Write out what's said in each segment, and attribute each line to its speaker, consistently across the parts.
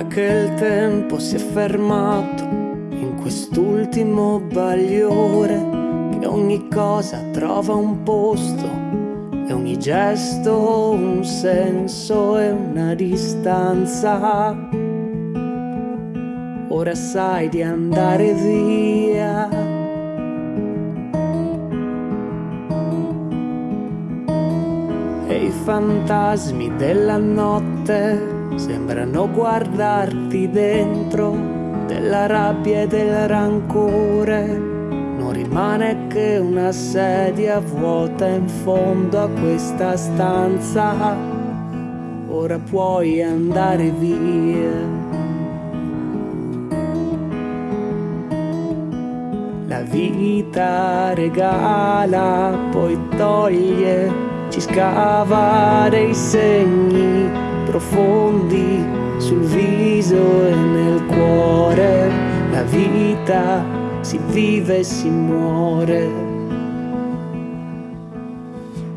Speaker 1: che il tempo si è fermato in quest'ultimo bagliore, che ogni cosa trova un posto e ogni gesto un senso e una distanza. Ora sai di andare via. E i fantasmi della notte sembrano guardarti dentro della rabbia e del rancore. Non rimane che una sedia vuota in fondo a questa stanza. Ora puoi andare via. La vita regala, poi toglie, ci scava dei segni profondi sul viso e nel cuore. La vita si vive e si muore.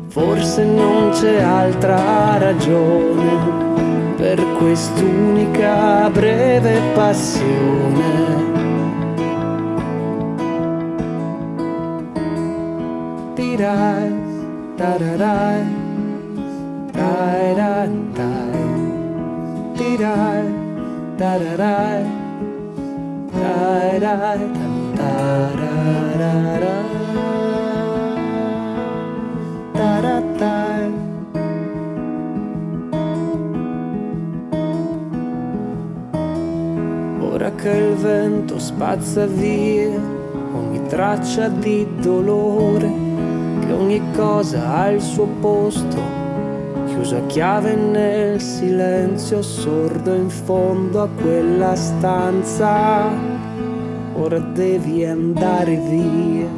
Speaker 1: Forse non c'è altra ragione per quest'unica breve passione. Tirai, tararai, dai dai da da dai. Dai dai da da da da da da dai. Ora che il vento spazza via ogni traccia di dolore, che ogni cosa ha il suo posto chiuso a chiave nel silenzio sordo in fondo a quella stanza. Ora devi andare via.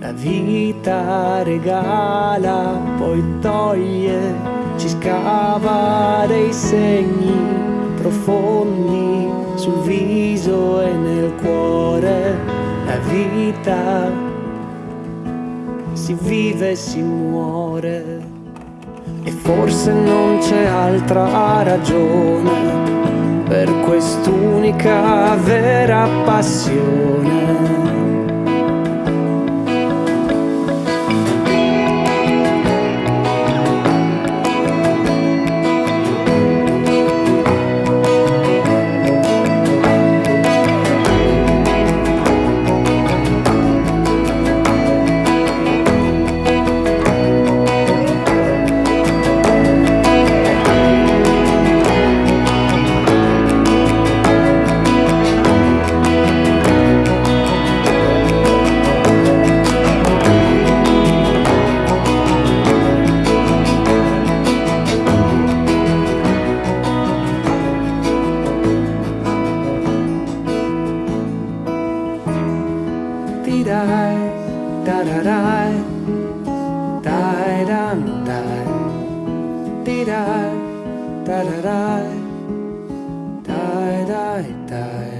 Speaker 1: La vita regala, poi toglie, ci scava dei segni profondi sul viso e nel cuore. La vita si vive e si muore. E forse non c'è altra ragione per quest'unica vera passione dai da da dai dai dam dai di dai da da dai dai dai dai